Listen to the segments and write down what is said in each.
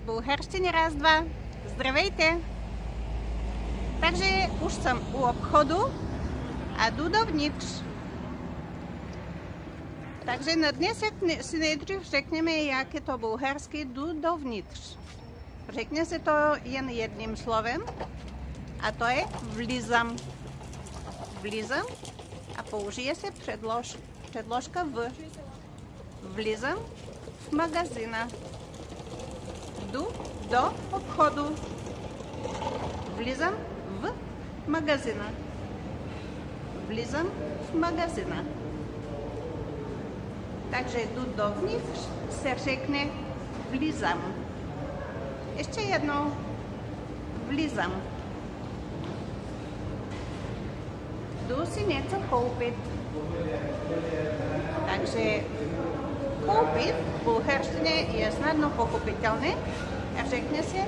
С българщини раз-два. Здравейте! Takže už jsem u obchodu a jdu dovnitř. Takže na dnesek si nejdřív řekneme, jak je to bulharsky jdu dovnitř. Řekne se to jen jedním slovem a to je vlizam. Vlizam a použije se předlož, předložka v. Влизам в магазина. Jdu do obchodu. Влизам в магазина. Влизам в магазина. Takže jdu dovnitř, se řekne влизам. Ještě jednou. Влизам. Jdu si něco koupit. Takže v bulharštině je snadno pochopitelné a řekne se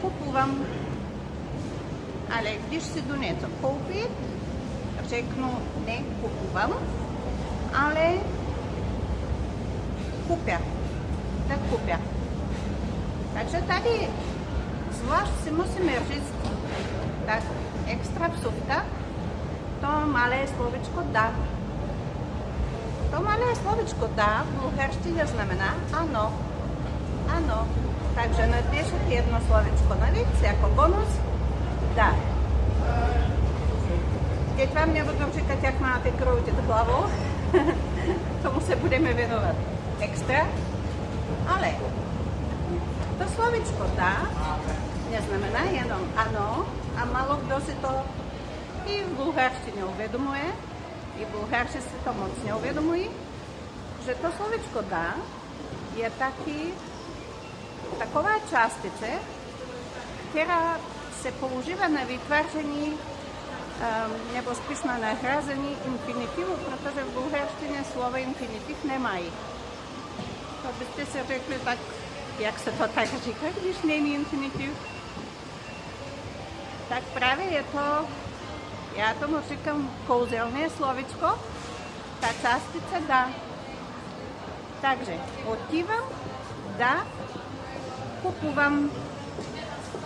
kupувам. Ale když si jdu něco koupit, řeknu ne kupувам, ale kupя. Да купя. Takže tady zvlášť si musíme říct tak extra vsuvka, to malé slovičko da. To malé slovičko tá v bulharštine znamená áno. Áno. Takže no, napíšete jedno slovičko no na víc ako bonus. Да. Keď vám nebudú říkať, jak máte krútiť hlavou, tomu sa budeme venovať extra. Ale to slovičko tá neznamená jenom ano a malo kdo si to i v bulharštine uvedomuje, i bulharci si to moc neuvědomují, že to slovičko da je taky taková částice, která se používá na vytváření um, nebo spíš na nahrazení infinitivu, protože v bulharštině slovo infinitiv nemají. To byste si řekli tak, jak se to tak říká, když není infinitiv. Tak právě je to, Já tomu říkám kouzelné slovičko, ta částica dá. Takže odtívám, dá, kupovám,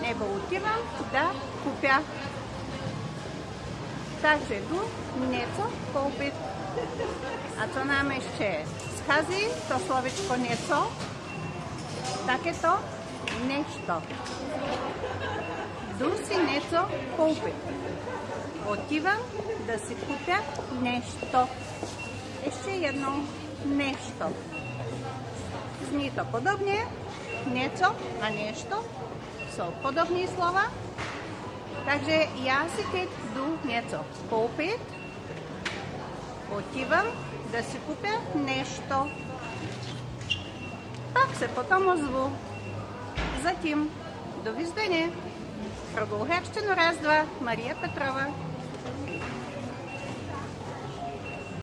nebo odtívám, dá, kupia. Takže jdu něco koupit. A co nám ještě schází, to slovičko něco, také to нещо. Něco koupit. Отивам да си купя нещо. Ještě jednou нещо. To podobně, něco a něco jsou podobné slova. Takže já si teď jdu něco koupit. Отивам да си купя нещо. Пак се potom озву. Затім до Віздені. Прогулгевщину раз, два, Марія Петрова.